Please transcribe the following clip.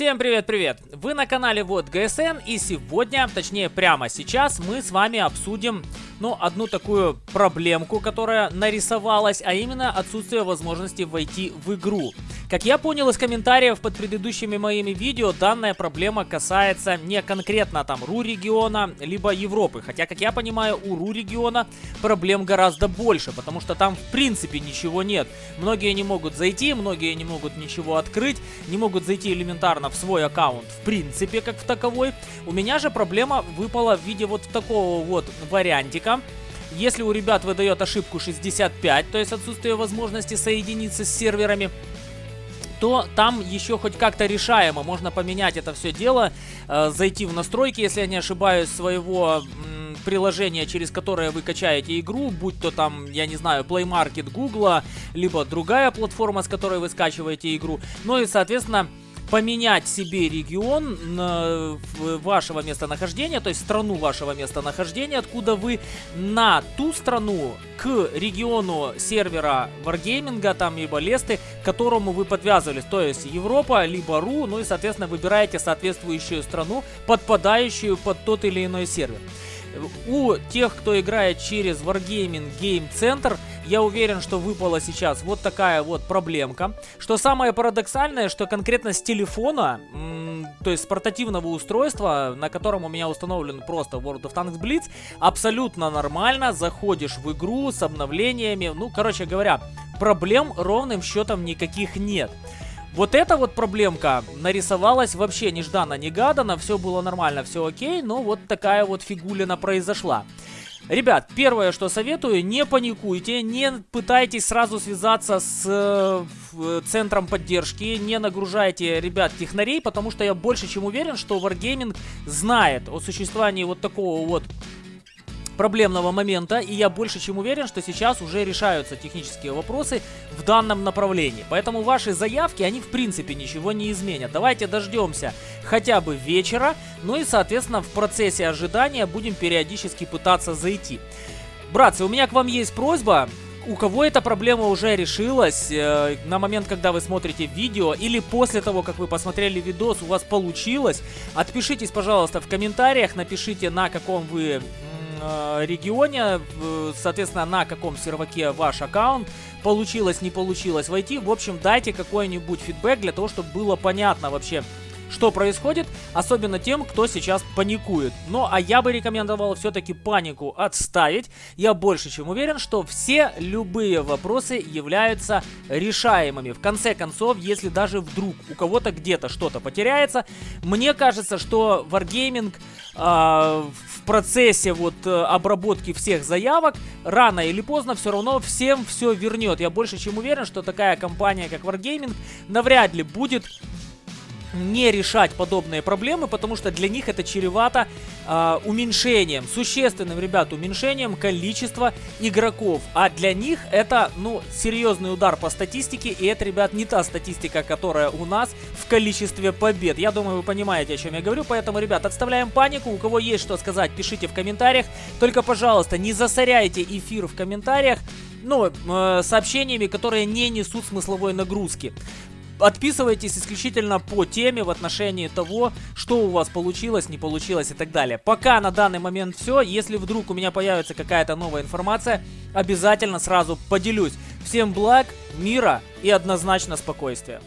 Всем привет-привет! Вы на канале Вот ГСН и сегодня, точнее прямо сейчас, мы с вами обсудим, ну, одну такую проблемку, которая нарисовалась, а именно отсутствие возможности войти в игру. Как я понял из комментариев под предыдущими моими видео, данная проблема касается не конкретно там РУ региона, либо Европы. Хотя, как я понимаю, у РУ региона проблем гораздо больше, потому что там в принципе ничего нет. Многие не могут зайти, многие не могут ничего открыть, не могут зайти элементарно в свой аккаунт в принципе как в таковой. У меня же проблема выпала в виде вот такого вот вариантика. Если у ребят выдает ошибку 65, то есть отсутствие возможности соединиться с серверами, то там еще хоть как-то решаемо. Можно поменять это все дело, э, зайти в настройки, если я не ошибаюсь, своего м, приложения, через которое вы качаете игру, будь то там, я не знаю, Play Market Google, либо другая платформа, с которой вы скачиваете игру. Ну и, соответственно, поменять себе регион э, вашего местонахождения, то есть страну вашего местонахождения, откуда вы на ту страну к региону сервера Wargaming, там, либо Лесты, к которому вы подвязывались, то есть Европа, либо РУ, ну и, соответственно, выбираете соответствующую страну, подпадающую под тот или иной сервер. У тех, кто играет через Wargaming Game Center, я уверен, что выпала сейчас вот такая вот проблемка. Что самое парадоксальное, что конкретно с телефона, то есть с портативного устройства, на котором у меня установлен просто World of Tanks Blitz, абсолютно нормально заходишь в игру с обновлениями. Ну, короче говоря, проблем ровным счетом никаких нет. Вот эта вот проблемка нарисовалась вообще нежданно-негаданно, все было нормально, все окей, но вот такая вот фигулина произошла. Ребят, первое, что советую, не паникуйте, не пытайтесь сразу связаться с э, центром поддержки, не нагружайте ребят технарей, потому что я больше чем уверен, что Wargaming знает о существовании вот такого вот проблемного момента, и я больше чем уверен, что сейчас уже решаются технические вопросы в данном направлении. Поэтому ваши заявки, они в принципе ничего не изменят. Давайте дождемся хотя бы вечера, ну и соответственно в процессе ожидания будем периодически пытаться зайти. Братцы, у меня к вам есть просьба, у кого эта проблема уже решилась э, на момент, когда вы смотрите видео, или после того, как вы посмотрели видос, у вас получилось, отпишитесь, пожалуйста, в комментариях, напишите, на каком вы регионе, соответственно, на каком серваке ваш аккаунт, получилось, не получилось войти. В общем, дайте какой-нибудь фидбэк для того, чтобы было понятно вообще, что происходит, особенно тем, кто сейчас паникует. Ну, а я бы рекомендовал все-таки панику отставить. Я больше чем уверен, что все любые вопросы являются решаемыми. В конце концов, если даже вдруг у кого-то где-то что-то потеряется, мне кажется, что Wargaming э, в процессе вот э, обработки всех заявок рано или поздно все равно всем все вернет. Я больше чем уверен, что такая компания, как Wargaming, навряд ли будет не решать подобные проблемы, потому что для них это чревато э, уменьшением, существенным, ребят, уменьшением количества игроков. А для них это, ну, серьезный удар по статистике, и это, ребят, не та статистика, которая у нас в количестве побед. Я думаю, вы понимаете, о чем я говорю, поэтому, ребят, отставляем панику. У кого есть что сказать, пишите в комментариях. Только, пожалуйста, не засоряйте эфир в комментариях ну, э, сообщениями, которые не несут смысловой нагрузки. Отписывайтесь исключительно по теме в отношении того, что у вас получилось, не получилось и так далее. Пока на данный момент все. Если вдруг у меня появится какая-то новая информация, обязательно сразу поделюсь. Всем благ, мира и однозначно спокойствия.